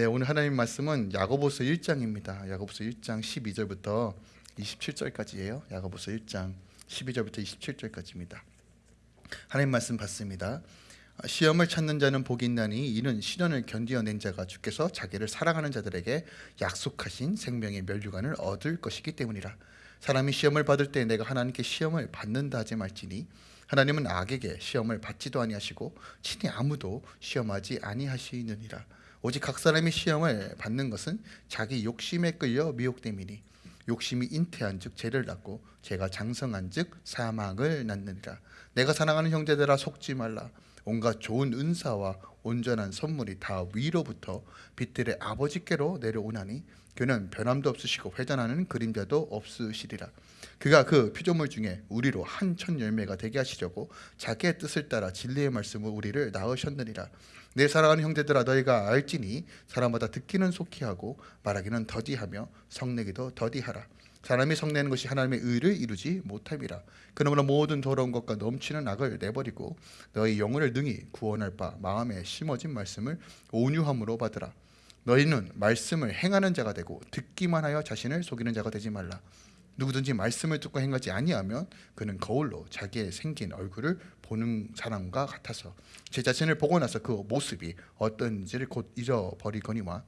네, 오늘 하나님 말씀은 야고보서 1장입니다. 야고보서 1장 12절부터 27절까지예요. 야고보서 1장 12절부터 27절까지입니다. 하나님 말씀 받습니다. 시험을 찾는 자는 복이 있나니 이는 시련을 견디어낸 자가 주께서 자기를 사랑하는 자들에게 약속하신 생명의 멸류관을 얻을 것이기 때문이라. 사람이 시험을 받을 때 내가 하나님께 시험을 받는다 하지 말지니 하나님은 악에게 시험을 받지도 아니하시고 친히 아무도 시험하지 아니하시느니라. 오직 각 사람이 시험을 받는 것은 자기 욕심에 끌려 미혹됨이니 욕심이 잉태한 즉 죄를 낳고 죄가 장성한 즉 사망을 낳느니라. 내가 사랑하는 형제들아 속지 말라. 온갖 좋은 은사와 온전한 선물이 다 위로부터 빛들의 아버지께로 내려오나니 그는 변함도 없으시고 회전하는 그림자도 없으시리라. 그가 그 피조물 중에 우리로 한천 열매가 되게 하시려고 자기의 뜻을 따라 진리의 말씀을 우리를 낳으셨느니라. 내 사랑하는 형제들아 너희가 알지니 사람마다 듣기는 속히 하고 말하기는 더디하며 성내기도 더디하라. 사람이 성내는 것이 하나님의 의를 이루지 못함이라. 그러므로 모든 더러운 것과 넘치는 악을 내버리고 너희 영혼을 능히 구원할 바 마음에 심어진 말씀을 온유함으로 받으라. 너희는 말씀을 행하는 자가 되고 듣기만 하여 자신을 속이는 자가 되지 말라. 누구든지 말씀을 듣고 행하지 아니하면 그는 거울로 자기의 생긴 얼굴을 보는 사람과 같아서 제 자신을 보고 나서 그 모습이 어떤지를 곧 잃어버리거니와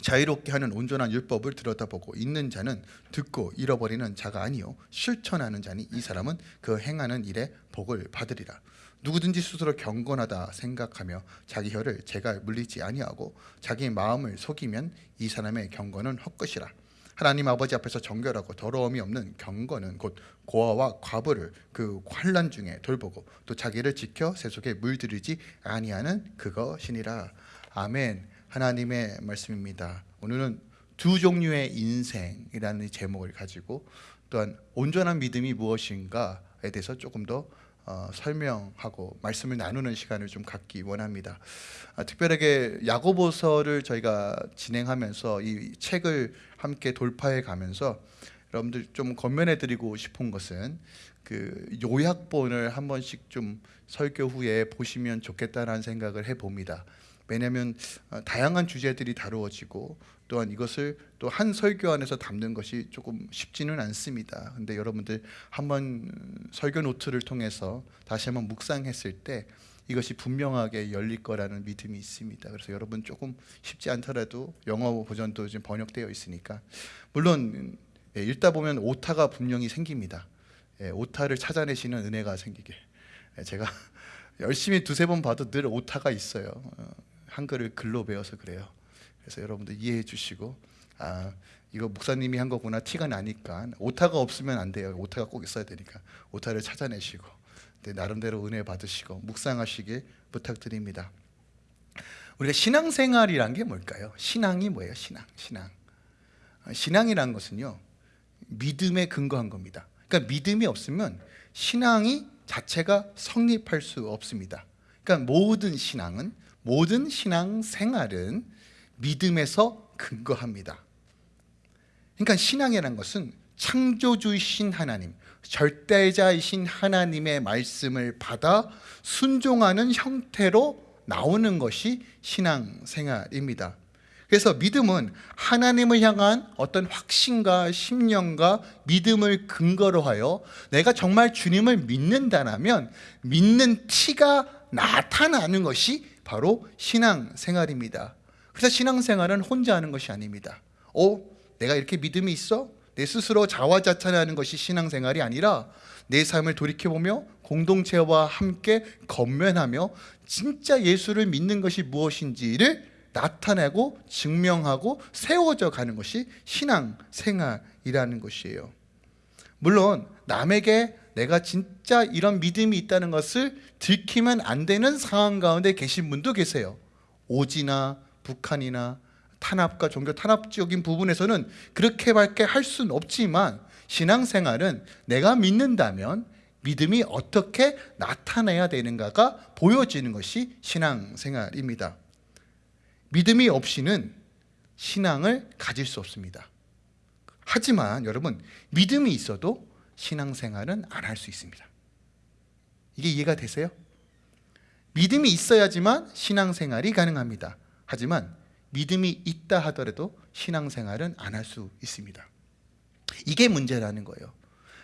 자유롭게 하는 온전한 율법을 들여다보고 있는 자는 듣고 잃어버리는 자가 아니요 실천하는 자니 이 사람은 그 행하는 일에 복을 받으리라. 누구든지 스스로 경건하다 생각하며 자기 혀를 제가 물리지 아니하고 자기 마음을 속이면 이 사람의 경건은 헛것이라 하나님 아버지 앞에서 정결하고 더러움이 없는 경건은 곧 고아와 과부를 그 환란 중에 돌보고 또 자기를 지켜 세속에 물들이지 아니하는 그것이니라 아멘 하나님의 말씀입니다. 오늘은 두 종류의 인생이라는 제목을 가지고 또한 온전한 믿음이 무엇인가에 대해서 조금 더 어, 설명하고 말씀을 나누는 시간을 좀 갖기 원합니다. 아, 특별하게 야고보서를 저희가 진행하면서 이 책을 함께 돌파해 가면서 여러분들 좀 건면해 드리고 싶은 것은 그 요약본을 한 번씩 좀 설교 후에 보시면 좋겠다라는 생각을 해 봅니다. 왜냐하면 어, 다양한 주제들이 다루어지고 또한 이것을 또 한 설교 안에서 담는 것이 조금 쉽지는 않습니다. 근데 여러분들 한번 설교 노트를 통해서 다시 한번 묵상했을 때 이것이 분명하게 열릴 거라는 믿음이 있습니다. 그래서 여러분 조금 쉽지 않더라도 영어 버전도 지금 번역되어 있으니까 물론 예, 읽다 보면 오타가 분명히 생깁니다. 예, 오타를 찾아내시는 은혜가 생기게 예, 제가 열심히 두세 번 봐도 늘 오타가 있어요. 어, 한글을 글로 배워서 그래요. 그래서 여러분들 이해해 주시고 아 이거 목사님이 한 거구나 티가 나니까 오타가 없으면 안 돼요. 오타가 꼭 있어야 되니까 오타를 찾아내시고 네, 나름대로 은혜 받으시고 묵상하시길 부탁드립니다. 우리가 신앙생활이란 게 뭘까요? 신앙이 뭐예요? 신앙, 신앙. 아, 신앙이란 것은요 믿음에 근거한 겁니다. 그러니까 믿음이 없으면 신앙이 자체가 성립할 수 없습니다. 그러니까 모든 신앙은 모든 신앙 생활은 믿음에서 근거합니다. 그러니까 신앙이라는 것은 창조주이신 하나님, 절대자이신 하나님의 말씀을 받아 순종하는 형태로 나오는 것이 신앙생활입니다. 그래서 믿음은 하나님을 향한 어떤 확신과 심령과 믿음을 근거로 하여 내가 정말 주님을 믿는다면 믿는 티가 나타나는 것이 바로 신앙생활입니다. 그래서 신앙생활은 혼자 하는 것이 아닙니다. 어? 내가 이렇게 믿음이 있어? 내 스스로 자화자찬하는 것이 신앙생활이 아니라 내 삶을 돌이켜보며 공동체와 함께 건면하며 진짜 예수를 믿는 것이 무엇인지를 나타내고 증명하고 세워져 가는 것이 신앙생활이라는 것이에요. 물론 남에게 내가 진짜 이런 믿음이 있다는 것을 들키면 안 되는 상황 가운데 계신 분도 계세요. 오지나 북한이나 탄압과 종교 탄압적인 부분에서는 그렇게밖에 할 수는 없지만 신앙생활은 내가 믿는다면 믿음이 어떻게 나타나야 되는가가 보여지는 것이 신앙생활입니다. 믿음이 없이는 신앙을 가질 수 없습니다. 하지만 여러분 믿음이 있어도 신앙생활은 안 할 수 있습니다. 이게 이해가 되세요? 믿음이 있어야지만 신앙생활이 가능합니다. 하지만 믿음이 있다 하더라도 신앙생활은 안 할 수 있습니다. 이게 문제라는 거예요.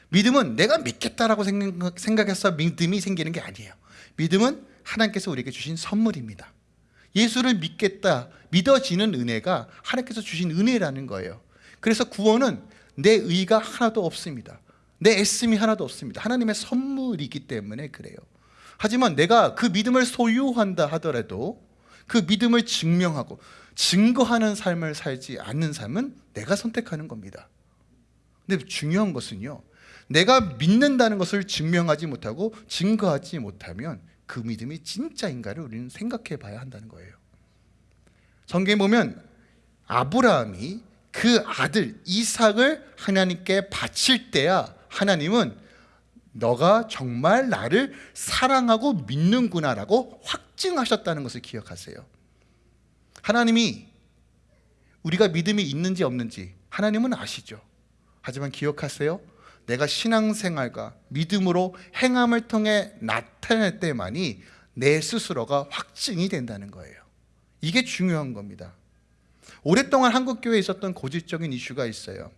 믿음은 내가 믿겠다라고 생각- 생각 해서 믿음이 생기는 게 아니에요. 믿음은 하나님께서 우리에게 주신 선물입니다. 예수를 믿겠다, 믿어지는 은혜가 하나님께서 주신 은혜라는 거예요. 그래서 구원은 내 의가 하나도 없습니다. 내 애씀이 하나도 없습니다. 하나님의 선물이기 때문에 그래요. 하지만 내가 그 믿음을 소유한다 하더라도 그 믿음을 증명하고 증거하는 삶을 살지 않는 삶은 내가 선택하는 겁니다. 근데 중요한 것은요. 내가 믿는다는 것을 증명하지 못하고 증거하지 못하면 그 믿음이 진짜인가를 우리는 생각해 봐야 한다는 거예요. 성경에 보면 아브라함이 그 아들 이삭을 하나님께 바칠 때야 하나님은 너가 정말 나를 사랑하고 믿는구나라고 확 증하셨다는 것을 기억하세요. 하나님이 우리가 믿음이 있는지 없는지 하나님은 아시죠. 하지만 기억하세요. 내가 신앙생활과 믿음으로 행함을 통해 나타낼 때만이 내 스스로가 확증이 된다는 거예요. 이게 중요한 겁니다. 오랫동안 한국 교회에 있었던 고질적인 이슈가 있어요.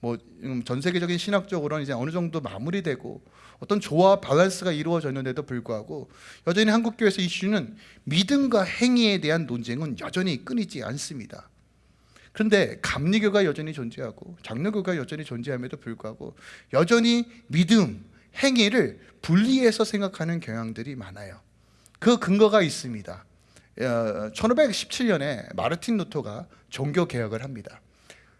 뭐 전 세계적인 신학적으로는 이제 어느 정도 마무리되고 어떤 조화 밸런스가 이루어졌는데도 불구하고 여전히 한국 교회에서 이슈는 믿음과 행위에 대한 논쟁은 여전히 끊이지 않습니다. 그런데 감리교가 여전히 존재하고 장로교가 여전히 존재함에도 불구하고 여전히 믿음, 행위를 분리해서 생각하는 경향들이 많아요. 그 근거가 있습니다. 1517년에 마르틴 루터가 종교 개혁을 합니다.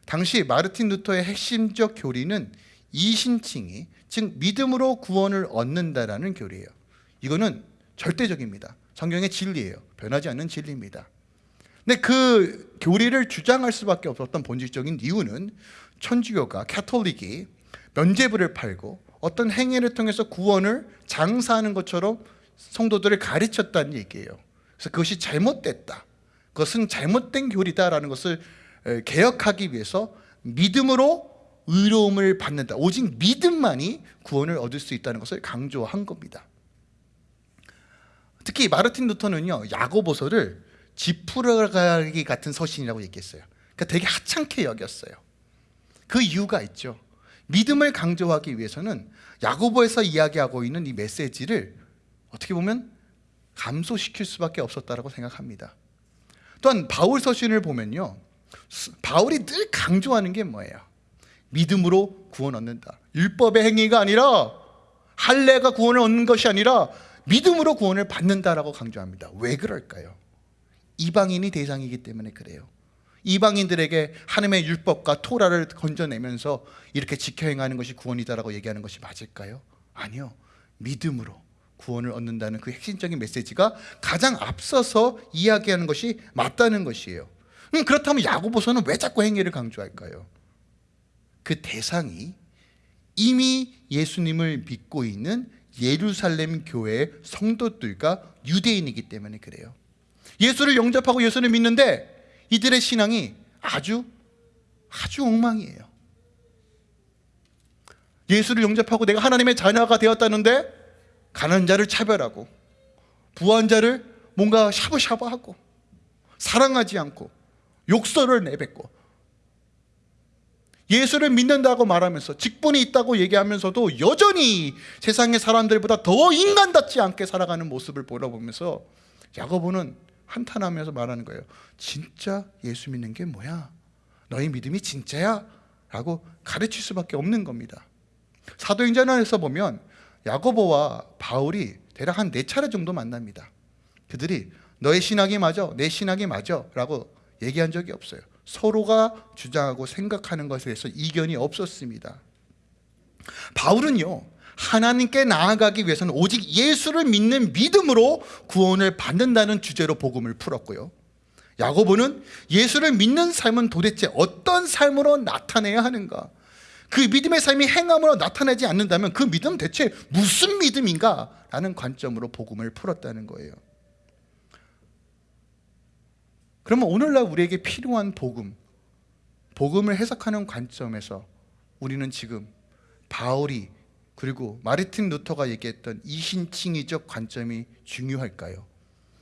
당시 마르틴 루터의 핵심적 교리는 이신칭이 즉 믿음으로 구원을 얻는다라는 교리예요. 이거는 절대적입니다. 성경의 진리예요. 변하지 않는 진리입니다. 근데 그 교리를 주장할 수밖에 없었던 본질적인 이유는 천주교가 캐톨릭이 면죄부를 팔고 어떤 행위를 통해서 구원을 장사하는 것처럼 성도들을 가르쳤다는 얘기예요. 그래서 그것이 잘못됐다. 그것은 잘못된 교리다라는 것을 에, 개혁하기 위해서 믿음으로 의로움을 받는다. 오직 믿음만이 구원을 얻을 수 있다는 것을 강조한 겁니다. 특히 마르틴 루터는요 야고보서를 지푸라기 같은 서신이라고 얘기했어요. 그러니까 되게 하찮게 여겼어요. 그 이유가 있죠. 믿음을 강조하기 위해서는 야고보에서 이야기하고 있는 이 메시지를 어떻게 보면 감소시킬 수밖에 없었다라고 생각합니다. 또한 바울 서신을 보면요. 스- 바울이 늘 강조하는 게 뭐예요? 믿음으로 구원 얻는다. 율법의 행위가 아니라 할례가 구원을 얻는 것이 아니라 믿음으로 구원을 받는다라고 강조합니다. 왜 그럴까요? 이방인이 대상이기 때문에 그래요. 이방인들에게 하나님의 율법과 토라를 건져내면서 이렇게 지켜 행하는 것이 구원이다라고 얘기하는 것이 맞을까요? 아니요. 믿음으로 구원을 얻는다는 그 핵심적인 메시지가 가장 앞서서 이야기하는 것이 맞다는 것이에요. 음, 그렇다면 야고보서는 왜 자꾸 행위를 강조할까요? 그 대상이 이미 예수님을 믿고 있는 예루살렘 교회의 성도들과 유대인이기 때문에 그래요. 예수를 영접하고 예수를 믿는데 이들의 신앙이 아주 아주 엉망이에요. 예수를 영접하고 내가 하나님의 자녀가 되었다는데 가난한 자를 차별하고 부한 자를 뭔가 샤브샤브하고 사랑하지 않고 욕설을 내뱉고 예수를 믿는다고 말하면서 직분이 있다고 얘기하면서도 여전히 세상의 사람들보다 더 인간답지 않게 살아가는 모습을 보러보면서 야고보는 한탄하면서 말하는 거예요. 진짜 예수 믿는 게 뭐야? 너희 믿음이 진짜야? 라고 가르칠 수밖에 없는 겁니다. 사도행전에서 보면 야고보와 바울이 대략 한 네 차례 정도 만납니다. 그들이 너의 신학이 맞아, 내 신학이 맞아 라고 얘기한 적이 없어요. 서로가 주장하고 생각하는 것에 대해서 이견이 없었습니다. 바울은요, 하나님께 나아가기 위해서는 오직 예수를 믿는 믿음으로 구원을 받는다는 주제로 복음을 풀었고요. 야고보는 예수를 믿는 삶은 도대체 어떤 삶으로 나타내야 하는가? 그 믿음의 삶이 행함으로 나타내지 않는다면 그 믿음 대체 무슨 믿음인가? 라는 관점으로 복음을 풀었다는 거예요. 그러면 오늘날 우리에게 필요한 복음, 복음을 해석하는 관점에서 우리는 지금 바울이 그리고 마르틴 루터가 얘기했던 이신칭의적 관점이 중요할까요?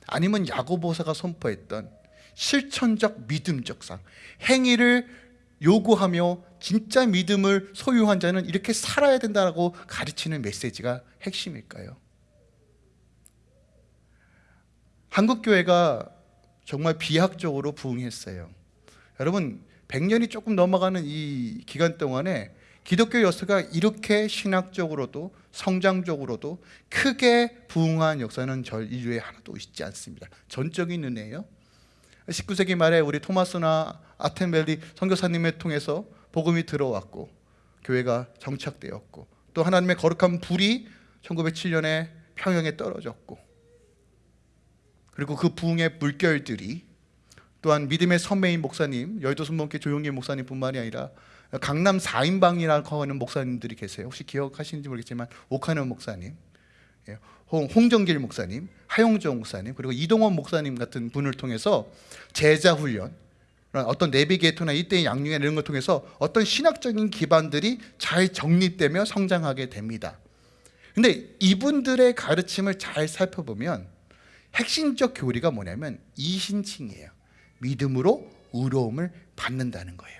아니면 야고보사가 선포했던 실천적 믿음적상 행위를 요구하며 진짜 믿음을 소유한 자는 이렇게 살아야 된다고 가르치는 메시지가 핵심일까요? 한국 교회가 정말 비약적으로 부흥했어요. 여러분 100년이 조금 넘어가는 이 기간 동안에 기독교 역사가 이렇게 신학적으로도 성장적으로도 크게 부흥한 역사는 절 인류에 하나도 있지 않습니다. 전적인 은혜예요. 19세기 말에 우리 토마스나 아텐벨리 선교사님을 통해서 복음이 들어왔고 교회가 정착되었고 또 하나님의 거룩한 불이 1907년에 평양에 떨어졌고 그리고 그 부흥의 물결들이 또한 믿음의 선배인 목사님 여의도 순복교 조용길 목사님뿐만이 아니라 강남 4인방이라고 하는 목사님들이 계세요. 혹시 기억하시는지 모르겠지만 오카는 목사님, 예, 홍- 홍정길 목사님, 하용정 목사님 그리고 이동원 목사님 같은 분을 통해서 제자 훈련 어떤 내비게이터나 이때의 양육이나 이런 걸 통해서 어떤 신학적인 기반들이 잘 정립되며 성장하게 됩니다. 근데 이분들의 가르침을 잘 살펴보면 핵심적 교리가 뭐냐면 이신칭이에요. 믿음으로 의로움을 받는다는 거예요.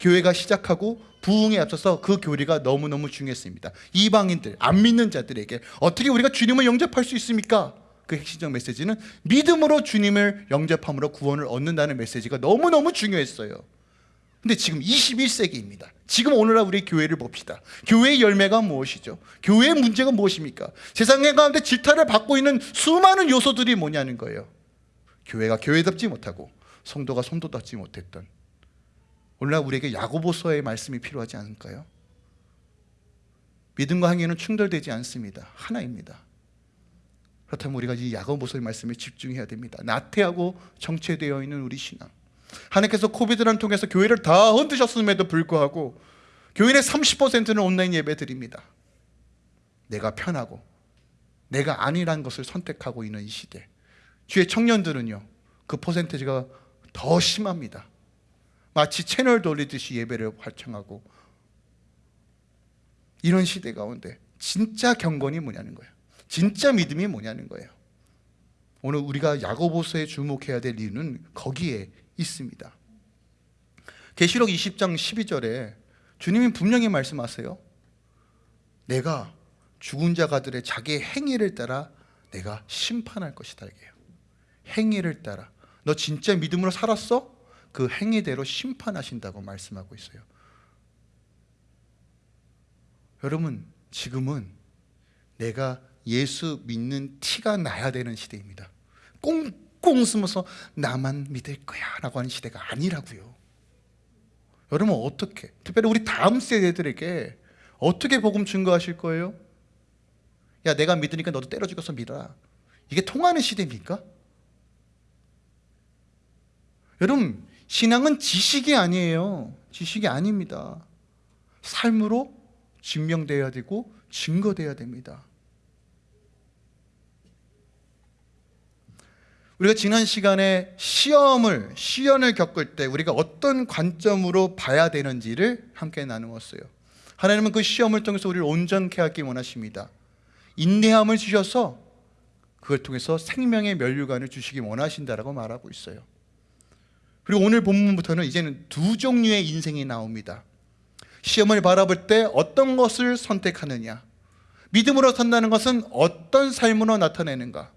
교회가 시작하고 부흥에 앞서서 그 교리가 너무너무 중요했습니다. 이방인들, 안 믿는 자들에게 어떻게 우리가 주님을 영접할 수 있습니까? 그 핵심적 메시지는 믿음으로 주님을 영접함으로 구원을 얻는다는 메시지가 너무너무 중요했어요. 근데 지금 21세기입니다. 지금 오늘날 우리 교회를 봅시다. 교회의 열매가 무엇이죠? 교회의 문제가 무엇입니까? 세상의 가운데 질타를 받고 있는 수많은 요소들이 뭐냐는 거예요. 교회가 교회답지 못하고 성도가 성도답지 못했던 오늘날 우리에게 야고보서의 말씀이 필요하지 않을까요? 믿음과 행위는 충돌되지 않습니다. 하나입니다. 그렇다면 우리가 이 야고보서의 말씀에 집중해야 됩니다. 나태하고 정체되어 있는 우리 신앙. 하나님께서 코비드를 통해서 교회를 다 흔드셨음에도 불구하고 교인의 30%는 온라인 예배 드립니다. 내가 편하고 내가 아니란 것을 선택하고 있는 이 시대. 주의 청년들은요. 그 퍼센테이지가 더 심합니다. 마치 채널 돌리듯이 예배를 활청하고 이런 시대 가운데 진짜 경건이 뭐냐는 거예요. 진짜 믿음이 뭐냐는 거예요. 오늘 우리가 야고보서에 주목해야 될 이유는 거기에 있습니다. 계시록 20장 12절에 주님이 분명히 말씀하세요. 내가 죽은 자가들의 자기의 행위를 따라 내가 심판할 것이다 이게요. 행위를 따라 너 진짜 믿음으로 살았어? 그 행위대로 심판하신다고 말씀하고 있어요. 여러분 지금은 내가 예수 믿는 티가 나야 되는 시대입니다. 꽁 꽁 숨어서 나만 믿을 거야 라고 하는 시대가 아니라고요. 여러분 어떻게 특별히 우리 다음 세대들에게 어떻게 복음 증거하실 거예요? 야 내가 믿으니까 너도 때려 죽여서 믿어라. 이게 통하는 시대입니까? 여러분 신앙은 지식이 아니에요. 지식이 아닙니다. 삶으로 증명돼야 되고 증거돼야 됩니다. 우리가 지난 시간에 시험을 시연을 겪을 때 우리가 어떤 관점으로 봐야 되는지를 함께 나누었어요. 하나님은 그 시험을 통해서 우리를 온전케 하기 원하십니다. 인내함을 주셔서 그걸 통해서 생명의 면류관을 주시기 원하신다라고 말하고 있어요. 그리고 오늘 본문부터는 이제는 두 종류의 인생이 나옵니다. 시험을 바라볼 때 어떤 것을 선택하느냐, 믿음으로 산다는 것은 어떤 삶으로 나타내는가,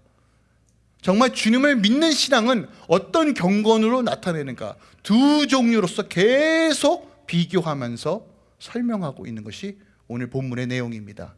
정말 주님을 믿는 신앙은 어떤 경건으로 나타내는가, 두 종류로서 계속 비교하면서 설명하고 있는 것이 오늘 본문의 내용입니다.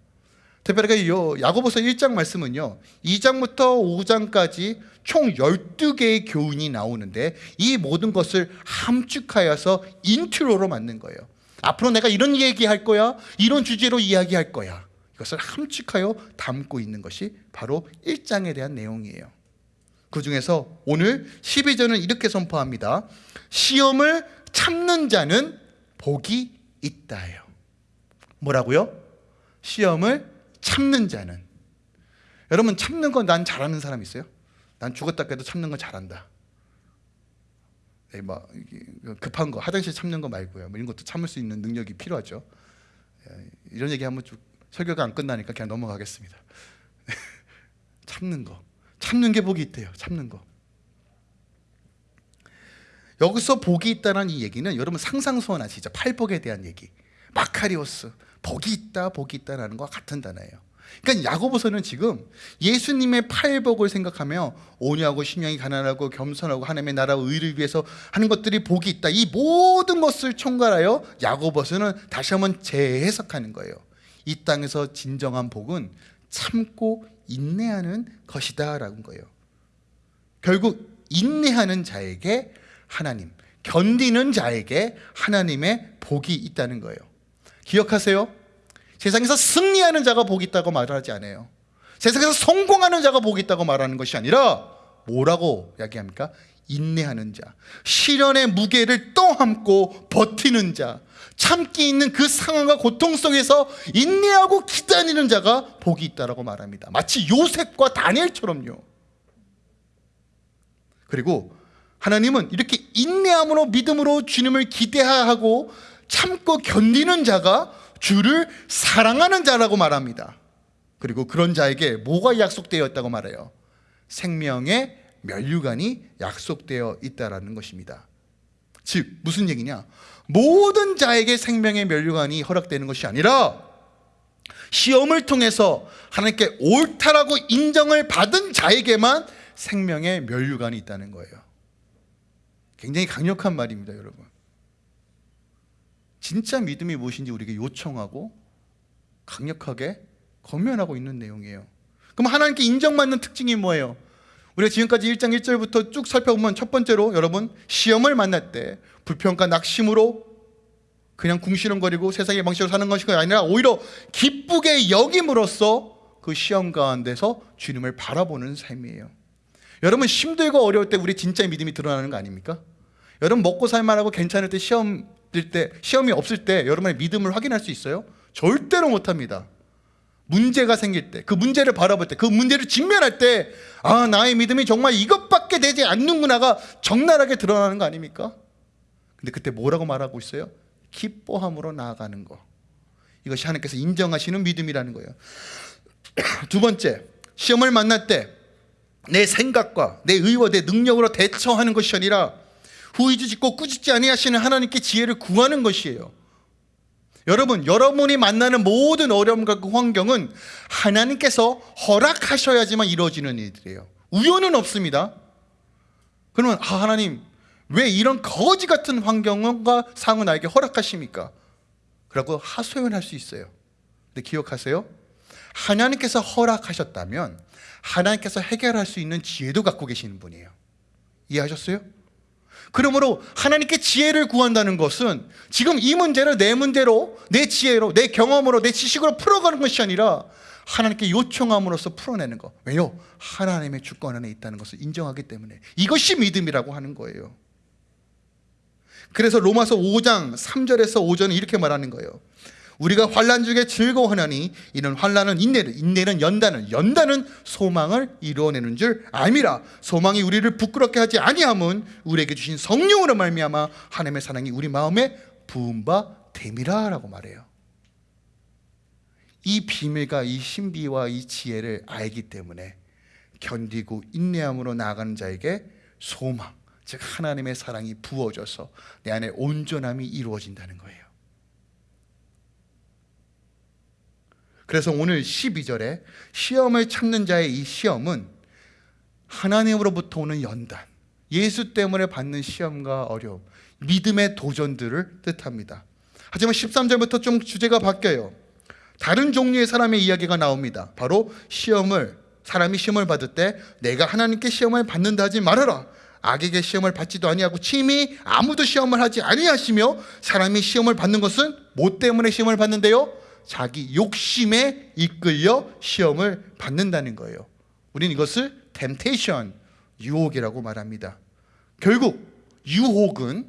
특별하게 요 야고보서 1장 말씀은요. 2장부터 5장까지 총 12개의 교훈이 나오는데 이 모든 것을 함축하여서 인트로로 만든 거예요. 앞으로 내가 이런 얘기할 거야. 이런 주제로 이야기할 거야. 이것을 함축하여 담고 있는 것이 바로 1장에 대한 내용이에요. 그 중에서 오늘 12절은 이렇게 선포합니다. 시험을 참는 자는 복이 있다예요. 뭐라고요? 시험을 참는 자는 여러분 참는 건 난 잘하는 사람 있어요? 난 죽었다 깨도 참는 거 잘한다. 네, 뭐 급한 거 화장실 참는 거 말고요. 뭐 이런 것도 참을 수 있는 능력이 필요하죠. 예, 이런 얘기 하면 좀 설교가 안 끝나니까 그냥 넘어가겠습니다. 참는 거, 참는 게 복이 있대요. 참는 거. 여기서 복이 있다는 이 얘기는 여러분 상상 소원 아시죠? 팔복에 대한 얘기. 마카리오스 복이 있다 복이 있다라는 것과 같은 단어예요. 그러니까 야고보서는 지금 예수님의 팔복을 생각하며 온유하고 심령이 가난하고 겸손하고 하나님의 나라 의를 위해서 하는 것들이 복이 있다. 이 모든 것을 총괄하여 야고보서는 다시 한번 재해석하는 거예요. 이 땅에서 진정한 복은 참고 인내하는 것이다 라는 거예요. 결국 인내하는 자에게 하나님, 견디는 자에게 하나님의 복이 있다는 거예요. 기억하세요. 세상에서 승리하는 자가 복이 있다고 말하지 않아요. 세상에서 성공하는 자가 복이 있다고 말하는 것이 아니라 뭐라고 이야기합니까? 인내하는 자, 시련의 무게를 떠안고 버티는 자, 참기 있는 그 상황과 고통 속에서 인내하고 기다리는 자가 복이 있다라고 말합니다. 마치 요셉과 다니엘처럼요. 그리고 하나님은 이렇게 인내함으로 믿음으로 주님을 기대하고 참고 견디는 자가 주를 사랑하는 자라고 말합니다. 그리고 그런 자에게 뭐가 약속되어 있다고 말해요? 생명의 면류관이 약속되어 있다라는 것입니다. 즉 무슨 얘기냐? 모든 자에게 생명의 면류관이 허락되는 것이 아니라 시험을 통해서 하나님께 옳다라고 인정을 받은 자에게만 생명의 면류관이 있다는 거예요. 굉장히 강력한 말입니다, 여러분. 진짜 믿음이 무엇인지 우리에게 요청하고 강력하게 권면하고 있는 내용이에요. 그럼 하나님께 인정받는 특징이 뭐예요? 우리가 지금까지 1장 1절부터 쭉 살펴보면 첫 번째로 여러분 시험을 만날 때 불평과 낙심으로 그냥 궁시렁거리고 세상의 방식으로 사는 것이 아니라 오히려 기쁘게 여김으로써 그 시험 가운데서 주님을 바라보는 삶이에요. 여러분 힘들고 어려울 때 우리 진짜 믿음이 드러나는 거 아닙니까? 여러분 먹고 살만하고 괜찮을 때 시험 때 시험이 없을 때 여러분의 믿음을 확인할 수 있어요? 절대로 못합니다. 문제가 생길 때, 그 문제를 바라볼 때, 그 문제를 직면할 때, 아, 나의 믿음이 정말 이것밖에 되지 않는구나가 적나라하게 드러나는 거 아닙니까? 근데 그때 뭐라고 말하고 있어요? 기뻐함으로 나아가는 거. 이것이 하나님께서 인정하시는 믿음이라는 거예요. 두 번째, 시험을 만날 때 내 생각과 내 의와 내 능력으로 대처하는 것이 아니라 후이지 짓고 꾸짖지 아니하시는 하나님께 지혜를 구하는 것이에요. 여러분, 여러분이 만나는 모든 어려움과 그 환경은 하나님께서 허락하셔야지만 이루어지는 일들이에요. 우연은 없습니다. 그러면 아, 하나님 왜 이런 거지 같은 환경과 상황을 나에게 허락하십니까? 그라고 하소연할 수 있어요. 근데 기억하세요. 하나님께서 허락하셨다면 하나님께서 해결할 수 있는 지혜도 갖고 계시는 분이에요. 이해하셨어요? 그러므로 하나님께 지혜를 구한다는 것은 지금 이 문제를 내 문제로, 내 지혜로, 내 경험으로, 내 지식으로 풀어가는 것이 아니라 하나님께 요청함으로써 풀어내는 것. 왜요? 하나님의 주권 안에 있다는 것을 인정하기 때문에 이것이 믿음이라고 하는 거예요. 그래서 로마서 5장 3절에서 5절은 이렇게 말하는 거예요. 우리가 환란 중에 즐거워하나니 이는 환란은 인내를 인내는 연단을 연단은 소망을 이루어내는 줄 알미라 소망이 우리를 부끄럽게 하지 아니함은 우리에게 주신 성령으로 말미암아 하나님의 사랑이 우리 마음에 부은 바 됨이라라고 말해요. 이 비밀과 이 신비와 이 지혜를 알기 때문에 견디고 인내함으로 나아가는 자에게 소망 즉 하나님의 사랑이 부어져서 내 안에 온전함이 이루어진다는 거예요. 그래서 오늘 12절에 시험을 참는 자의 이 시험은 하나님으로부터 오는 연단, 예수 때문에 받는 시험과 어려움, 믿음의 도전들을 뜻합니다. 하지만 13절부터 좀 주제가 바뀌어요. 다른 종류의 사람의 이야기가 나옵니다. 바로 시험을 사람이 시험을 받을 때 내가 하나님께 시험을 받는다 하지 말아라. 악에게 시험을 받지도 아니하고 침이 아무도 시험을 하지 아니하시며 사람이 시험을 받는 것은 뭐 때문에 시험을 받는데요? 자기 욕심에 이끌려 시험을 받는다는 거예요. 우리는 이것을 temptation, 유혹이라고 말합니다. 결국 유혹은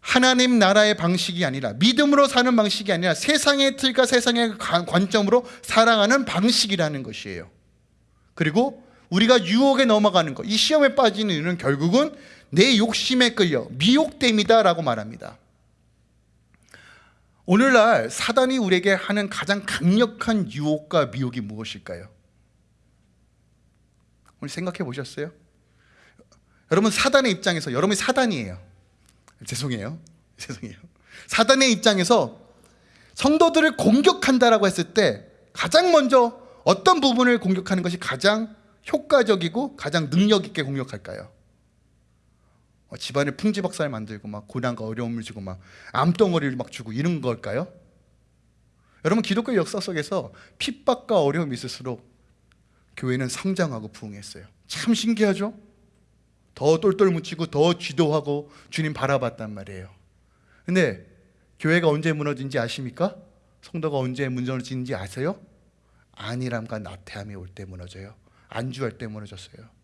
하나님 나라의 방식이 아니라 믿음으로 사는 방식이 아니라 세상의 틀과 세상의 관점으로 살아가는 방식이라는 것이에요. 그리고 우리가 유혹에 넘어가는 것, 이 시험에 빠지는 이유는 결국은 내 욕심에 끌려 미혹됨이다라고 말합니다. 오늘날 사단이 우리에게 하는 가장 강력한 유혹과 미혹이 무엇일까요? 오늘 생각해 보셨어요? 여러분 사단의 입장에서 여러분이 사단이에요. 죄송해요. 죄송해요. 사단의 입장에서 성도들을 공격한다라고 했을 때 가장 먼저 어떤 부분을 공격하는 것이 가장 효과적이고 가장 능력 있게 공격할까요? 어, 집안에 풍지박살 만들고 막 고난과 어려움을 주고 막 암덩어리를 막 주고 이런 걸까요? 여러분 기독교 역사 속에서 핍박과 어려움이 있을수록 교회는 성장하고 부흥했어요. 참 신기하죠? 더 똘똘 묻히고 더 기도하고 주님 바라봤단 말이에요. 근데 교회가 언제 무너진지 아십니까? 성도가 언제 무너진지 아세요? 안일함과 나태함이 올 때 무너져요. 안주할 때 무너졌어요.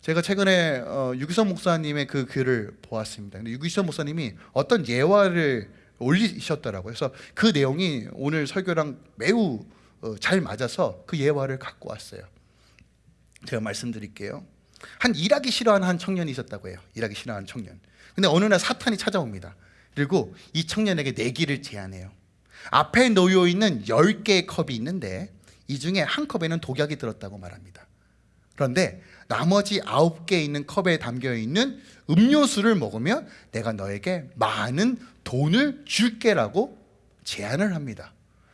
제가 최근에 어, 유기선 목사님의 그 글을 보았습니다. 근데 유기선 목사님이 어떤 예화를 올리셨더라고요. 그래서 그 내용이 오늘 설교랑 매우 어, 잘 맞아서 그 예화를 갖고 왔어요. 제가 말씀드릴게요. 한 일하기 싫어하는 한 청년이 있었다고 해요. 일하기 싫어하는 청년. 근데 어느 날 사탄이 찾아옵니다. 그리고 이 청년에게 내기를 제안해요. 앞에 놓여 있는 10개의 컵이 있는데 이 중에 한 컵에는 독약이 들었다고 말합니다. 그런데 나머지 9개 있는 컵에 담겨 있는 음료수를 먹으면 내가 너에게 많은 돈을 줄게라고 제안을 합니다.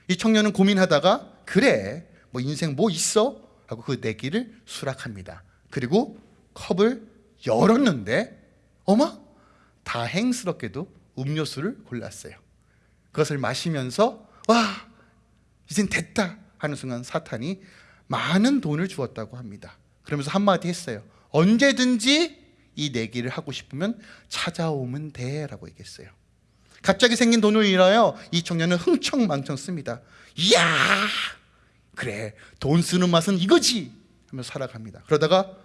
이 청년은 고민하다가 그래 뭐 인생 뭐 있어? 하고 그 내기를 수락합니다. 그리고 컵을 열었는데 어머 다행스럽게도 음료수를 골랐어요. 그것을 마시면서 와 이젠 됐다 하는 순간 사탄이 많은 돈을 주었다고 합니다. 그러면서 한마디 했어요. 언제든지 이 내기를 하고 싶으면 찾아오면 돼 라고 얘기했어요. 갑자기 생긴 돈을 인하여 이 청년은 흥청망청 씁니다. 이야 그래 돈 쓰는 맛은 이거지 하면서 살아갑니다. 그러다가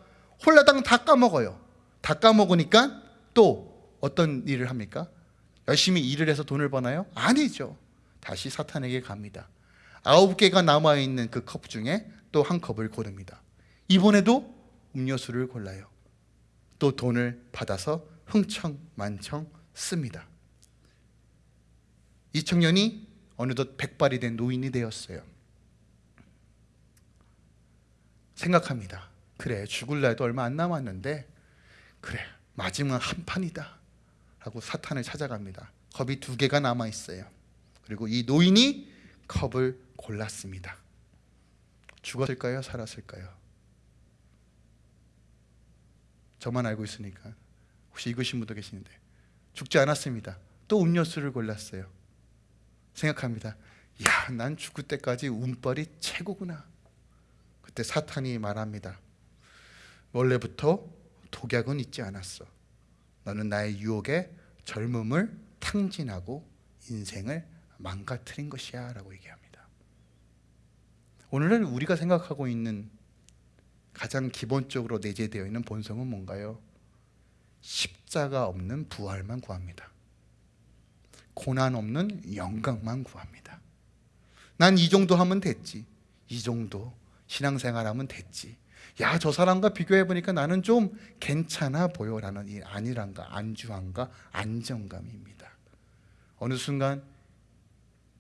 홀라당 다 까먹어요. 다 까먹으니까 또 어떤 일을 합니까? 열심히 일을 해서 돈을 버나요? 아니죠. 다시 사탄에게 갑니다. 아홉 개가 남아있는 그 컵 중에 또 한 컵을 고릅니다. 이번에도 음료수를 골라요. 또 돈을 받아서 흥청만청 씁니다. 이 청년이 어느덧 백발이 된 노인이 되었어요. 생각합니다. 그래 죽을 날도 얼마 안 남았는데 그래 마지막 한 판이다 하고 사탄을 찾아갑니다. 컵이 두 개가 남아 있어요. 그리고 이 노인이 컵을 골랐습니다. 죽었을까요? 살았을까요? 저만 알고 있으니까 혹시 읽으신 분도 계시는데 죽지 않았습니다. 또 음료수를 골랐어요. 생각합니다. 야, 난 죽을 때까지 운빨이 최고구나. 그때 사탄이 말합니다. 원래부터 독약은 있지 않았어. 너는 나의 유혹에 젊음을 탕진하고 인생을 망가뜨린 것이야 라고 얘기합니다. 오늘은 우리가 생각하고 있는 가장 기본적으로 내재되어 있는 본성은 뭔가요? 십자가 없는 부활만 구합니다. 고난 없는 영광만 구합니다. 난 이 정도 하면 됐지. 이 정도 신앙생활 하면 됐지. 야, 저 사람과 비교해 보니까 나는 좀 괜찮아 보여라는 이 안일함과 안주함과 안정감입니다. 어느 순간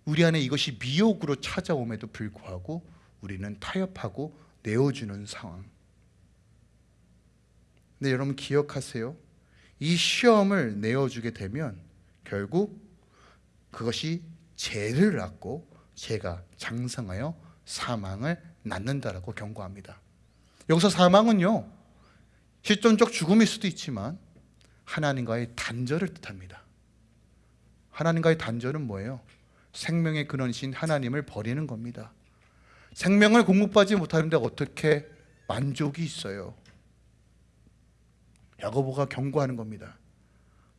우리 안에 이것이 미혹으로 찾아옴에도 불구하고 우리는 타협하고 내어주는 상황. 근데 여러분 기억하세요. 이 시험을 내어주게 되면 결국 그것이 죄를 낳고 죄가 장성하여 사망을 낳는다라고 경고합니다. 여기서 사망은요 실존적 죽음일 수도 있지만 하나님과의 단절을 뜻합니다. 하나님과의 단절은 뭐예요? 생명의 근원이신 하나님을 버리는 겁니다. 생명을 공급받지 못하는데 어떻게 만족이 있어요? 야고보가 경고하는 겁니다.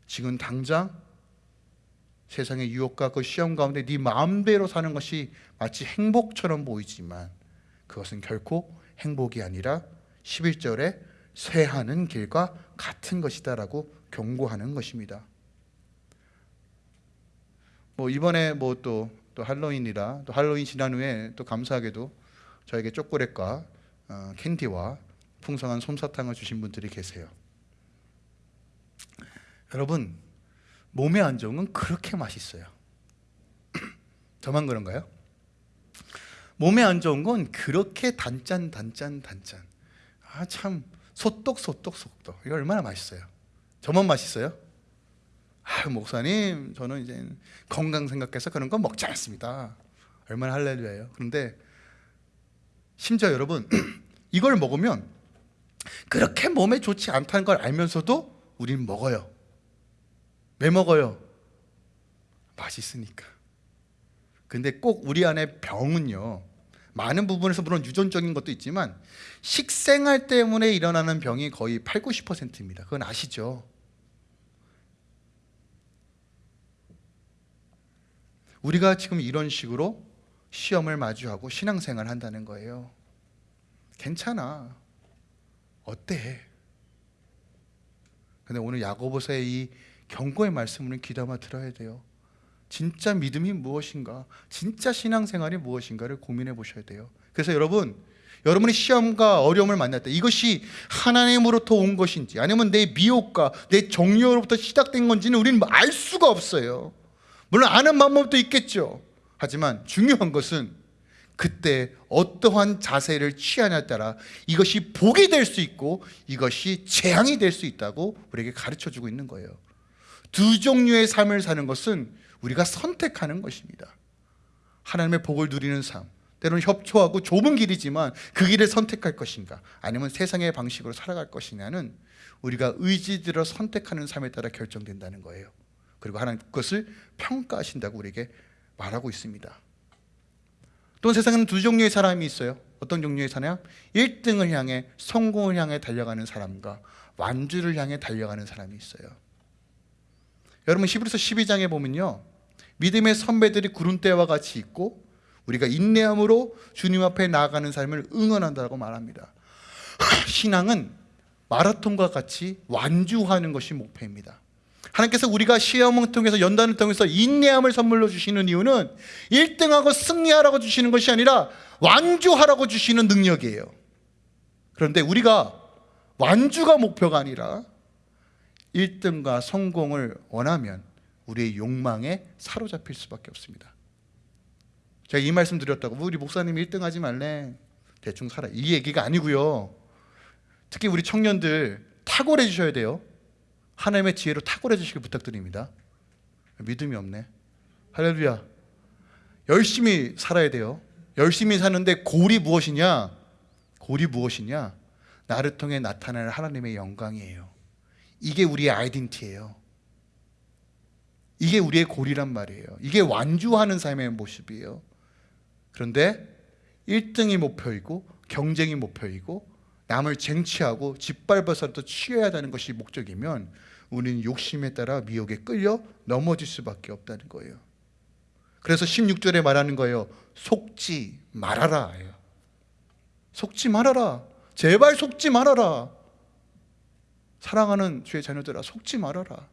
지금 당장 세상의 유혹과 그 시험 가운데 네 마음대로 사는 것이 마치 행복처럼 보이지만 그것은 결코 행복이 아니라 11절에 쇠하는 길과 같은 것이다 라고 경고하는 것입니다. 뭐 이번에 뭐 또 또 할로윈이라 또 할로윈 지난 후에 또 감사하게도 저에게 초콜릿과 어, 캔디와 풍성한 솜사탕을 주신 분들이 계세요. 여러분 몸의 안정은 그렇게 맛있어요. 저만 그런가요? 몸에 안 좋은 건 그렇게 단짠 단짠 단짠. 아 참 소떡 소떡 소떡 이거 얼마나 맛있어요? 저만 맛있어요? 아 목사님 저는 이제 건강 생각해서 그런 건 먹지 않습니다. 얼마나 할렐루야예요. 그런데 심지어 여러분 이걸 먹으면 그렇게 몸에 좋지 않다는 걸 알면서도 우리는 먹어요. 왜 먹어요? 맛있으니까. 근데 꼭 우리 안에 병은요. 많은 부분에서 물론 유전적인 것도 있지만 식생활 때문에 일어나는 병이 거의 8, 90%입니다. 그건 아시죠? 우리가 지금 이런 식으로 시험을 마주하고 신앙생활을 한다는 거예요. 괜찮아. 어때? 근데 오늘 야고보서의 이 경고의 말씀을 귀담아 들어야 돼요. 진짜 믿음이 무엇인가? 진짜 신앙생활이 무엇인가를 고민해 보셔야 돼요. 그래서 여러분, 여러분이 시험과 어려움을 때 이것이 하나님으로부터 온 것인지 아니면 내 미혹과 내 정욕으로부터 시작된 건지는 우리는 알 수가 없어요. 물론 아는 방법도 있겠죠. 하지만 중요한 것은 그때 어떠한 자세를 취하냐에 따라 이것이 복이 될 수 있고 이것이 재앙이 될 수 있다고 우리에게 가르쳐 주고 있는 거예요. 두 종류의 삶을 사는 것은 우리가 선택하는 것입니다. 하나님의 복을 누리는 삶, 때로는 협초하고 좁은 길이지만 그 길을 선택할 것인가, 아니면 세상의 방식으로 살아갈 것이냐는 우리가 의지들어 선택하는 삶에 따라 결정된다는 거예요. 그리고 하나님 그것을 평가하신다고 우리에게 말하고 있습니다. 또 세상에는 두 종류의 사람이 있어요. 어떤 종류의 사람? 1등을 향해 성공을 향해 달려가는 사람과 완주를 향해 달려가는 사람이 있어요. 여러분 히브리서 12장에 보면요. 믿음의 선배들이 구름대와 같이 있고 우리가 인내함으로 주님 앞에 나아가는 삶을 응원한다고 말합니다. 신앙은 마라톤과 같이 완주하는 것이 목표입니다. 하나님께서 우리가 시험을 통해서 연단을 통해서 인내함을 선물로 주시는 이유는 1등하고 승리하라고 주시는 것이 아니라 완주하라고 주시는 능력이에요. 그런데 우리가 완주가 목표가 아니라 1등과 성공을 원하면 우리의 욕망에 사로잡힐 수밖에 없습니다. 제가 이 말씀 드렸다고 우리 목사님이 1등 하지 말래 대충 살아 이 얘기가 아니고요. 특히 우리 청년들 탁월해 주셔야 돼요. 하나님의 지혜로 탁월해 주시길 부탁드립니다. 믿음이 없네. 할렐루야. 열심히 살아야 돼요. 열심히 사는데 골이 무엇이냐? 골이 무엇이냐? 나를 통해 나타나는 하나님의 영광이에요. 이게 우리의 아이덴티예요. 이게 우리의 골이란 말이에요. 이게 완주하는 삶의 모습이에요. 그런데 1등이 목표이고 경쟁이 목표이고 남을 쟁취하고 짓밟아서라도 취해야 하는 것이 목적이면 우리는 욕심에 따라 미혹에 끌려 넘어질 수밖에 없다는 거예요. 그래서 16절에 말하는 거예요. 속지 말아라. 속지 말아라. 제발 속지 말아라. 사랑하는 주의 자녀들아 속지 말아라.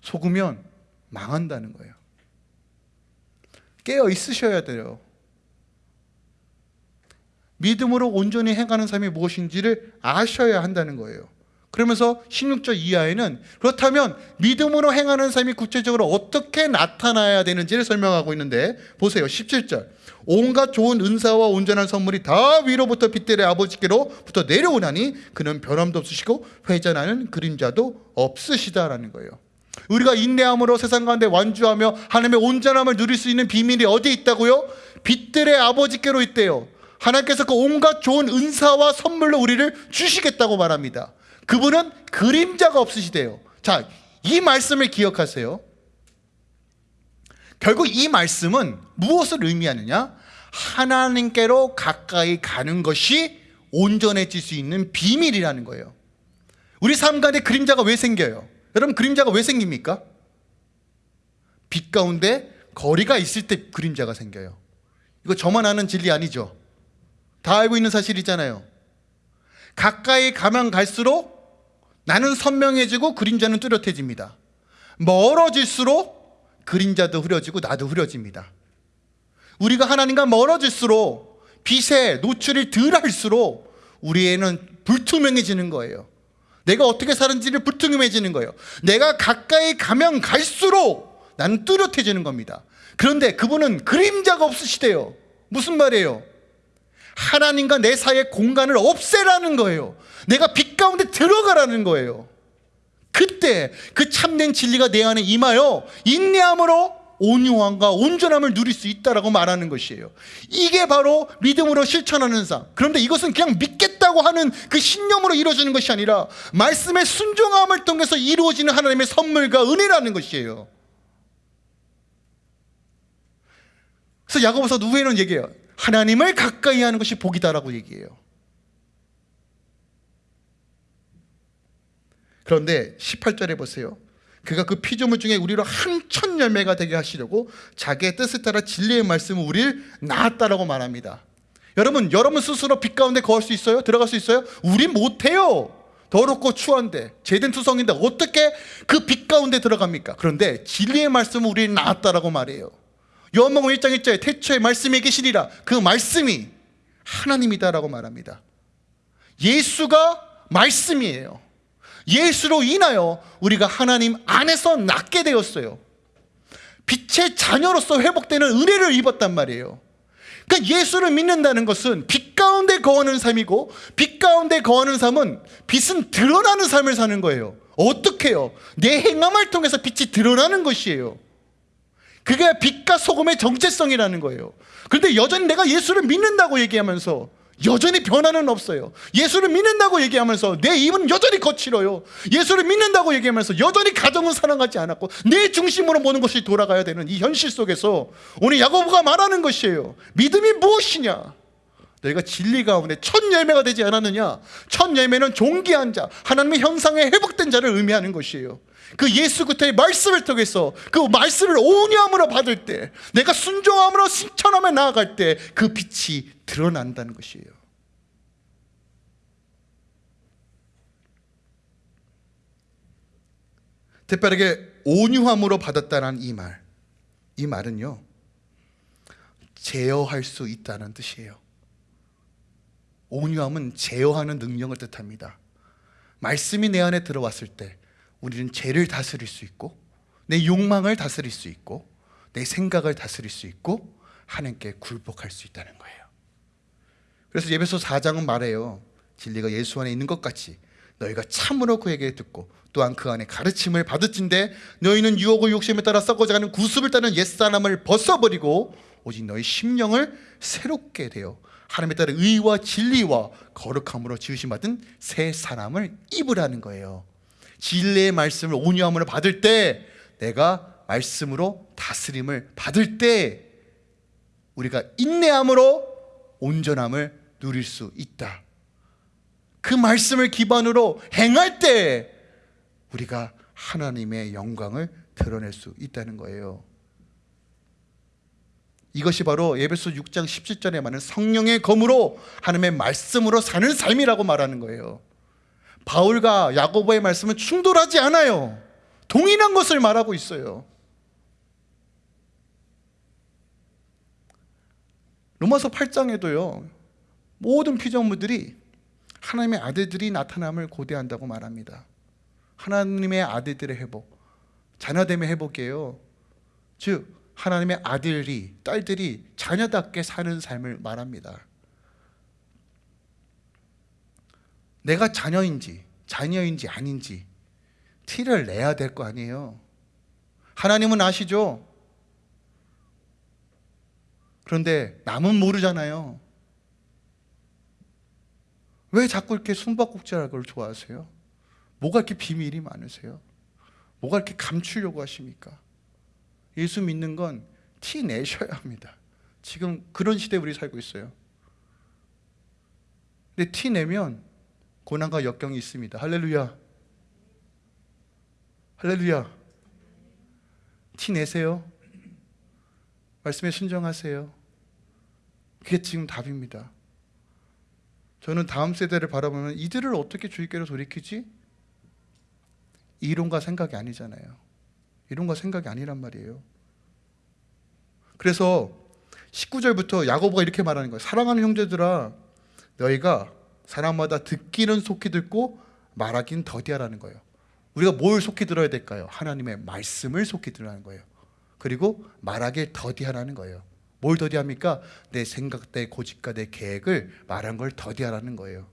속으면 망한다는 거예요. 깨어 있으셔야 돼요. 믿음으로 온전히 행하는 삶이 무엇인지를 아셔야 한다는 거예요. 그러면서 16절 이하에는 그렇다면 믿음으로 행하는 삶이 구체적으로 어떻게 나타나야 되는지를 설명하고 있는데 보세요. 17절. 온갖 좋은 은사와 온전한 선물이 다 위로부터 빛들의 아버지께로부터 내려오나니 그는 변함도 없으시고 회전하는 그림자도 없으시다라는 거예요. 우리가 인내함으로 세상 가운데 완주하며 하나님의 온전함을 누릴 수 있는 비밀이 어디 있다고요? 빛들의 아버지께로 있대요. 하나님께서 그 온갖 좋은 은사와 선물로 우리를 주시겠다고 말합니다. 그분은 그림자가 없으시대요. 자, 이 말씀을 기억하세요. 결국 이 말씀은 무엇을 의미하느냐? 하나님께로 가까이 가는 것이 온전해질 수 있는 비밀이라는 거예요. 우리 삶 가운데 그림자가 왜 생겨요? 여러분 그림자가 왜 생깁니까? 빛 가운데 거리가 있을 때 그림자가 생겨요. 이거 저만 아는 진리 아니죠? 다 알고 있는 사실이잖아요. 가까이 가면 갈수록 나는 선명해지고 그림자는 뚜렷해집니다. 멀어질수록 그림자도 흐려지고 나도 흐려집니다. 우리가 하나님과 멀어질수록 빛에 노출이 덜 할수록 우리에는 불투명해지는 거예요. 내가 어떻게 사는지를 불투명해지는 거예요. 내가 가까이 가면 갈수록 나는 뚜렷해지는 겁니다. 그런데 그분은 그림자가 없으시대요. 무슨 말이에요? 하나님과 내 사이의 공간을 없애라는 거예요. 내가 빛 가운데 들어가라는 거예요. 그때 그 참된 진리가 내 안에 임하여 인내함으로 온유함과 온전함을 누릴 수 있다라고 말하는 것이에요. 이게 바로 믿음으로 실천하는 삶. 그런데 이것은 그냥 믿겠다고 하는 그 신념으로 이루어지는 것이 아니라 말씀의 순종함을 통해서 이루어지는 하나님의 선물과 은혜라는 것이에요. 그래서 야고보서 누구에는 얘기해요. 하나님을 가까이 하는 것이 복이다라고 얘기해요. 그런데 18절에 보세요. 그가 그 피조물 중에 우리로 한천 열매가 되게 하시려고 자기의 뜻을 따라 진리의 말씀을 우리를 낳았다라고 말합니다. 여러분, 여러분 스스로 빛 가운데 거할 수 있어요? 들어갈 수 있어요? 우리 못해요. 더럽고 추한데 죄된 투성인데 어떻게 그 빛 가운데 들어갑니까? 그런데 진리의 말씀을 우리를 낳았다라고 말해요. 요한복음 1장 1절에 태초에 말씀이 계시리라 그 말씀이 하나님이다라고 말합니다. 예수가 말씀이에요. 예수로 인하여 우리가 하나님 안에서 낫게 되었어요. 빛의 자녀로서 회복되는 은혜를 입었단 말이에요. 그러니까 예수를 믿는다는 것은 빛 가운데 거하는 삶이고 빛 가운데 거하는 삶은 빛은 드러나는 삶을 사는 거예요. 어떻게 요? 내 행함을 통해서 빛이 드러나는 것이에요. 그게 빛과 소금의 정체성이라는 거예요. 그런데 여전히 내가 예수를 믿는다고 얘기하면서 여전히 변화는 없어요. 예수를 믿는다고 얘기하면서 내 입은 여전히 거칠어요. 예수를 믿는다고 얘기하면서 여전히 가정은 사랑하지 않았고 내 중심으로 모든 것이 돌아가야 되는 이 현실 속에서 오늘 야고보가 말하는 것이에요. 믿음이 무엇이냐? 너희가 진리 가운데 첫 열매가 되지 않았느냐? 첫 열매는 존귀한 자, 하나님의 형상에 회복된 자를 의미하는 것이에요. 그 예수 그리스도의 말씀을 통해서 그 말씀을 온유함으로 받을 때 내가 순종함으로 실천하며 나아갈 때 그 빛이 드러난다는 것이에요. 특별하게 온유함으로 받았다는 이 말. 이 말은요. 제어할 수 있다는 뜻이에요. 온유함은 제어하는 능력을 뜻합니다. 말씀이 내 안에 들어왔을 때 우리는 죄를 다스릴 수 있고 내 욕망을 다스릴 수 있고 내 생각을 다스릴 수 있고 하나님께 굴복할 수 있다는 거예요. 그래서 예배소 4장은 말해요. 진리가 예수 안에 있는 것 같이 너희가 참으로 그에게 듣고 또한 그 안에 가르침을 받을진데 너희는 유혹을 욕심에 따라 썩어져가는 구습을 따는 옛사람을 벗어버리고 오직 너희 심령을 새롭게 되어 하나님에 따라 의와 진리와 거룩함으로 지으심 받은 새 사람을 입으라는 거예요. 진리의 말씀을 온유함으로 받을 때 내가 말씀으로 다스림을 받을 때 우리가 인내함으로 온전함을 누릴 수 있다. 그 말씀을 기반으로 행할 때 우리가 하나님의 영광을 드러낼 수 있다는 거예요. 이것이 바로 예배소 6장 17절에 말하는 성령의 검으로 하나님의 말씀으로 사는 삶이라고 말하는 거예요. 바울과 야고보의 말씀은 충돌하지 않아요. 동일한 것을 말하고 있어요. 로마서 8장에도요. 모든 피조물들이 하나님의 아들들이 나타남을 고대한다고 말합니다. 하나님의 아들들의 회복, 자녀됨의 회복이에요. 즉 하나님의 아들이 딸들이 자녀답게 사는 삶을 말합니다. 내가 자녀인지 자녀인지 아닌지 티를 내야 될 거 아니에요. 하나님은 아시죠? 그런데 남은 모르잖아요. 왜 자꾸 이렇게 숨바꼭질할 걸 좋아하세요? 뭐가 이렇게 비밀이 많으세요? 뭐가 이렇게 감추려고 하십니까? 예수 믿는 건 티 내셔야 합니다. 지금 그런 시대에 우리 살고 있어요. 근데 티 내면 고난과 역경이 있습니다. 할렐루야. 할렐루야. 티 내세요. 말씀에 순종하세요. 그게 지금 답입니다. 저는 다음 세대를 바라보면 이들을 어떻게 주의께로 돌이키지? 이론과 생각이 아니잖아요. 이론과 생각이 아니란 말이에요. 그래서 19절부터 야고보가 이렇게 말하는 거예요. 사랑하는 형제들아 너희가 사람마다 듣기는 속히 듣고 말하긴 더디하라는 거예요. 우리가 뭘 속히 들어야 될까요? 하나님의 말씀을 속히 들으라는 거예요. 그리고 말하길 더디하라는 거예요. 뭘 더디합니까? 내 생각, 내 고집과 내 계획을 말한 걸 더디하라는 거예요.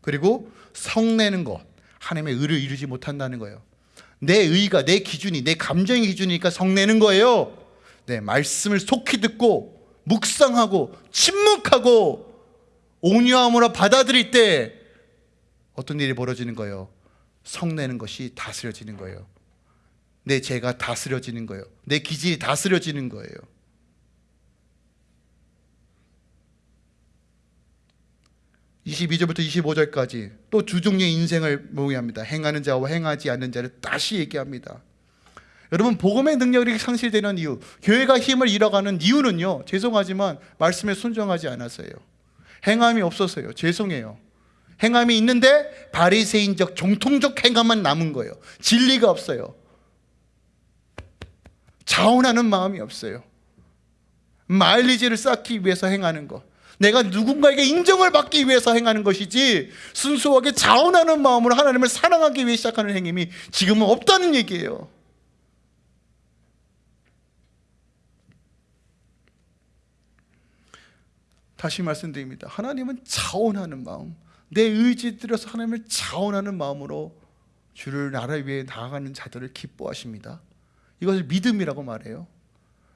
그리고 성내는 것, 하나님의 의를 이루지 못한다는 거예요. 내 의가, 내 기준이, 내 감정의 기준이니까 성내는 거예요. 네, 말씀을 속히 듣고 묵상하고 침묵하고 온유함으로 받아들일 때 어떤 일이 벌어지는 거예요? 성내는 것이 다스려지는 거예요. 내 죄가 다스려지는 거예요. 내 기질이 다스려지는 거예요. (22절부터 25절까지) 또두 종류의 인생을 모의합니다. 행하는 자와 행하지 않는 자를 다시 얘기합니다. 여러분 복음의 능력이 상실되는 이유 교회가 힘을 잃어가는 이유는요 죄송하지만 말씀에 순종하지 않아서요. 행함이 없어서요. 죄송해요. 행함이 있는데 바리새인적 정통적 행함만 남은 거예요. 진리가 없어요. 자원하는 마음이 없어요. 마일리지를 쌓기 위해서 행하는 것 내가 누군가에게 인정을 받기 위해서 행하는 것이지 순수하게 자원하는 마음으로 하나님을 사랑하기 위해 시작하는 행님이 지금은 없다는 얘기예요. 다시 말씀드립니다. 하나님은 자원하는 마음 내 의지 들여서 하나님을 자원하는 마음으로 주를 나라 위해 나아가는 자들을 기뻐하십니다. 이것을 믿음이라고 말해요.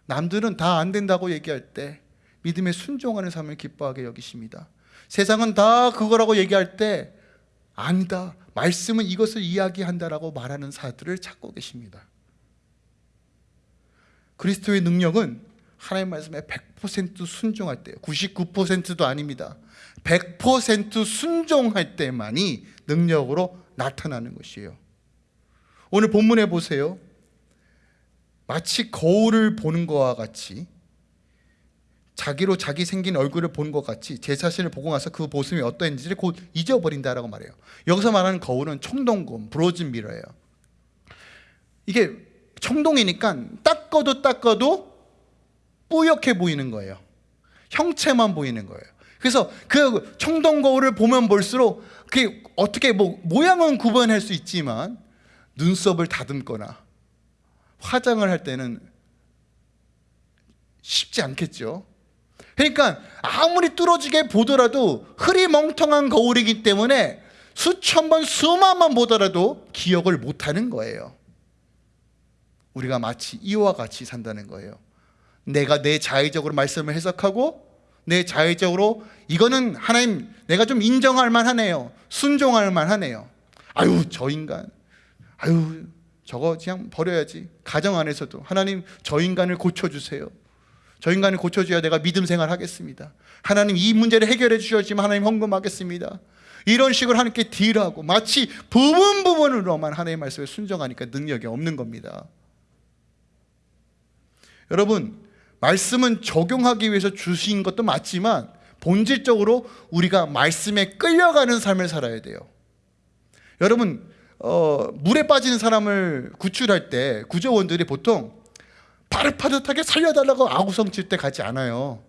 남들은 다 안 된다고 얘기할 때 믿음에 순종하는 삶을 기뻐하게 여기십니다. 세상은 다 그거라고 얘기할 때 아니다. 말씀은 이것을 이야기한다라고 말하는 사들을 찾고 계십니다. 그리스도의 능력은 하나님 말씀에 100% 순종할 때 99%도 아닙니다. 100% 순종할 때만이 능력으로 나타나는 것이에요. 오늘 본문에 보세요. 마치 거울을 보는 것과 같이 자기로 자기 생긴 얼굴을 본 것 같이 제 자신을 보고 나서 그 모습이 어떠했는지를 곧 잊어버린다라고 말해요. 여기서 말하는 거울은 청동곰, 브로즌 미러예요. 이게 청동이니까 닦아도 닦아도 뿌옇게 보이는 거예요. 형체만 보이는 거예요. 그래서 그 청동 거울을 보면 볼수록 그게 어떻게 뭐 모양은 구분할 수 있지만 눈썹을 다듬거나 화장을 할 때는 쉽지 않겠죠 그러니까 아무리 뚫어지게 보더라도 흐리멍텅한 거울이기 때문에 수천 번 수만 번 보더라도 기억을 못하는 거예요. 우리가 마치 이와 같이 산다는 거예요. 내가 내 자의적으로 말씀을 해석하고 내 자의적으로 이거는 하나님 내가 좀 인정할 만하네요. 순종할 만하네요. 아유 저 인간. 아유 저거 그냥 버려야지. 가정 안에서도 하나님 저 인간을 고쳐주세요 저 인간을 고쳐줘야 내가 믿음 생활하겠습니다. 하나님 이 문제를 해결해 주셔야지만 하나님 헌금하겠습니다. 이런 식으로 하나님께 딜하고 마치 부분 부분으로만 하나님의 말씀에 순종하니까 능력이 없는 겁니다. 여러분 말씀은 적용하기 위해서 주신 것도 맞지만 본질적으로 우리가 말씀에 끌려가는 삶을 살아야 돼요. 여러분 어, 물에 빠진 사람을 구출할 때 구조원들이 보통 파릇파릇하게 살려달라고 아구성 칠 때 가지 않아요.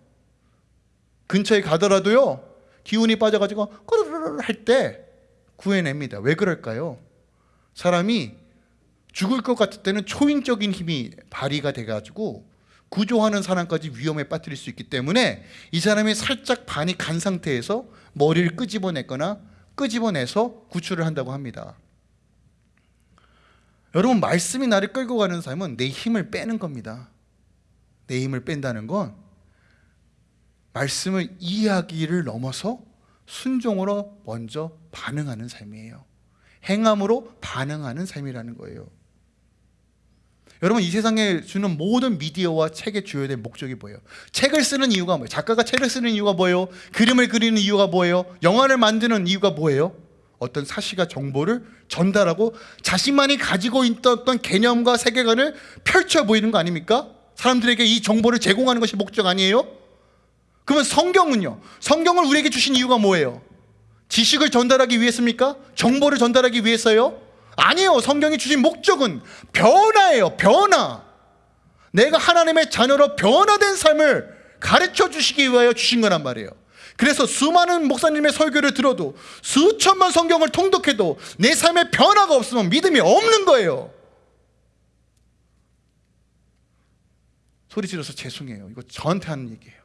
근처에 가더라도요 기운이 빠져가지고 꼬르르르 할 때 구해냅니다. 왜 그럴까요? 사람이 죽을 것 같을 때는 초인적인 힘이 발휘가 돼가지고 구조하는 사람까지 위험에 빠뜨릴 수 있기 때문에 이 사람이 살짝 반이 간 상태에서 머리를 끄집어냈거나 끄집어내서 구출을 한다고 합니다 여러분 말씀이 나를 끌고 가는 삶은 내 힘을 빼는 겁니다 내 힘을 뺀다는 건 말씀을 이해하기를 넘어서 순종으로 먼저 반응하는 삶이에요 행함으로 반응하는 삶이라는 거예요 여러분 이 세상에 주는 모든 미디어와 책의 주요된 목적이 뭐예요? 책을 쓰는 이유가 뭐예요? 작가가 책을 쓰는 이유가 뭐예요? 그림을 그리는 이유가 뭐예요? 영화를 만드는 이유가 뭐예요? 어떤 사실과 정보를 전달하고 자신만이 가지고 있던 개념과 세계관을 펼쳐 보이는 거 아닙니까? 사람들에게 이 정보를 제공하는 것이 목적 아니에요? 그러면 성경은요? 성경을 우리에게 주신 이유가 뭐예요? 지식을 전달하기 위해서입니까? 정보를 전달하기 위해서요? 아니요 성경이 주신 목적은 변화예요 변화 내가 하나님의 자녀로 변화된 삶을 가르쳐 주시기 위하여 주신 거란 말이에요 그래서 수많은 목사님의 설교를 들어도 수천만 성경을 통독해도 내 삶에 변화가 없으면 믿음이 없는 거예요 소리 질러서 죄송해요. 이거 저한테 하는 얘기예요.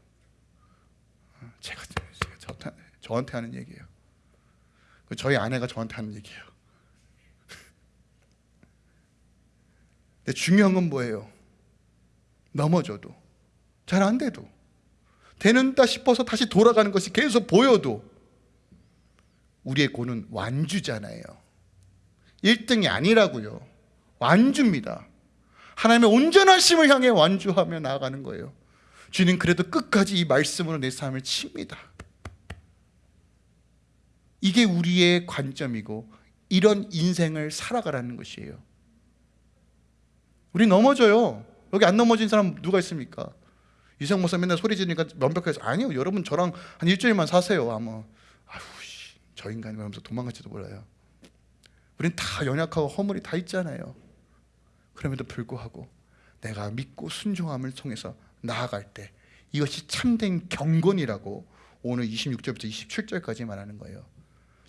어, 제가, 제가 저한테, 저한테 하는 얘기예요. 그 저희 아내가 저한테 하는 얘기예요. 근데 중요한 건 뭐예요? 넘어져도 잘 안 돼도 되는다 싶어서 다시 돌아가는 것이 계속 보여도 우리의 고는 완주잖아요. 1등이 아니라고요. 완주입니다. 하나님의 온전하심을 향해 완주하며 나아가는 거예요. 주님 그래도 끝까지 이 말씀으로 내 삶을 칩니다. 이게 우리의 관점이고 이런 인생을 살아가라는 것이에요. 우리 넘어져요. 여기 안 넘어진 사람 누가 있습니까? 이성 목사 맨날 소리 지르니까 면벽해서 아니요 여러분 저랑 한 일주일만 사세요 아마. 아휴 씨, 저 인간이 하면서 도망갈지도 몰라요. 우린 다 연약하고 허물이 다 있잖아요. 그럼에도 불구하고 내가 믿고 순종함을 통해서 나아갈 때 이것이 참된 경건이라고 오늘 26절부터 27절까지 말하는 거예요.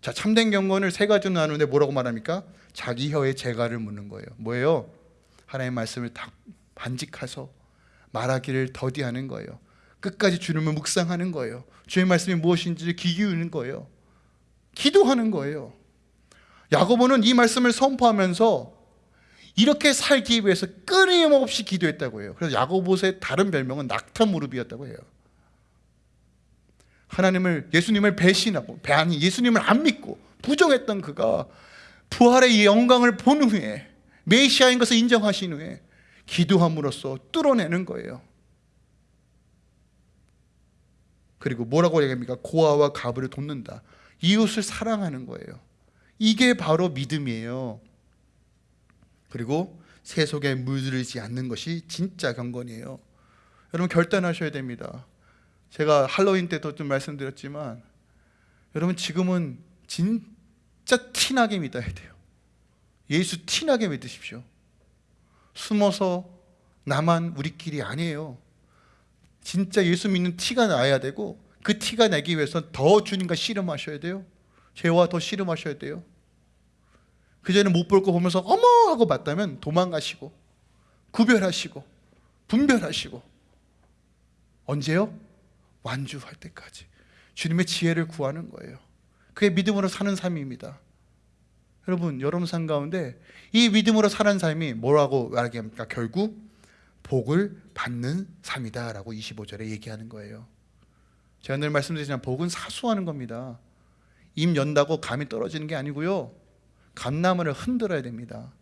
자 참된 경건을 세 가지로 나누는데 뭐라고 말합니까? 자기 혀에 재갈을 묻는 거예요. 뭐예요? 하나님의 말씀을 다 반직해서 말하기를 더디하는 거예요. 끝까지 주님을 묵상하는 거예요. 주의 말씀이 무엇인지를 귀 기울이는 거예요. 기도하는 거예요. 야고보는 이 말씀을 선포하면서 이렇게 살기 위해서 끊임없이 기도했다고 해요. 그래서 야고보의 다른 별명은 낙타 무릎이었다고 해요. 하나님을 예수님을 배신하고 아니 예수님을 안 믿고 부정했던 그가 부활의 영광을 본 후에 메시아인 것을 인정하신 후에 기도함으로써 뚫어내는 거예요. 그리고 뭐라고 얘기합니까? 고아와 가부를 돕는다. 이웃을 사랑하는 거예요. 이게 바로 믿음이에요. 그리고 세속에 물들지 않는 것이 진짜 경건이에요. 여러분 결단하셔야 됩니다. 제가 할로윈 때도 좀 말씀드렸지만 여러분 지금은 진짜 티나게 믿어야 돼요. 예수 티나게 믿으십시오. 숨어서 나만 우리끼리 아니에요. 진짜 예수 믿는 티가 나야 되고 그 티가 나기 위해서 더 주님과 씨름하셔야 돼요. 죄와 더 씨름하셔야 돼요. 그전에 못 볼 거 보면서 어머 하고 봤다면 도망가시고 구별하시고 분별하시고 언제요? 완주할 때까지 주님의 지혜를 구하는 거예요. 그게 믿음으로 사는 삶입니다. 여러분 여러분 삶 가운데 이 믿음으로 사는 삶이 뭐라고 말하합니까? 결국 복을 받는 삶이다 라고 25절에 얘기하는 거예요. 제가 늘 말씀드리지만 복은 사수하는 겁니다. 임 연다고 감이 떨어지는 게 아니고요. 감나무를 흔들어야 됩니다.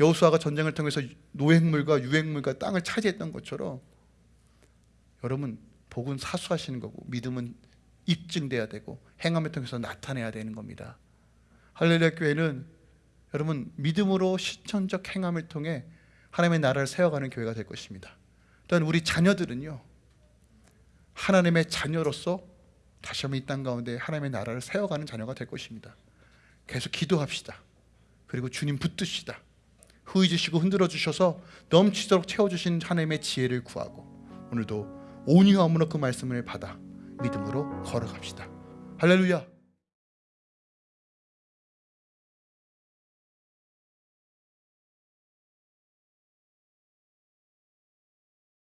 여호수아가 전쟁을 통해서 노획물과 유획물과 땅을 차지했던 것처럼 여러분 복은 사수하시는 거고 믿음은 입증돼야 되고 행함을 통해서 나타내야 되는 겁니다 할렐루야 교회는 여러분 믿음으로 실천적 행함을 통해 하나님의 나라를 세워가는 교회가 될 것입니다. 또한 우리 자녀들은요 하나님의 자녀로서 다시 한번 이 땅 가운데 하나님의 나라를 세워가는 자녀가 될 것입니다. 계속 기도합시다. 그리고 주님 붙드시다. 후이 주시고 흔들어 주셔서 넘치도록 채워주신 하나님의 지혜를 구하고 오늘도 온유함으로 그 말씀을 받아 믿음으로 걸어갑시다. 할렐루야.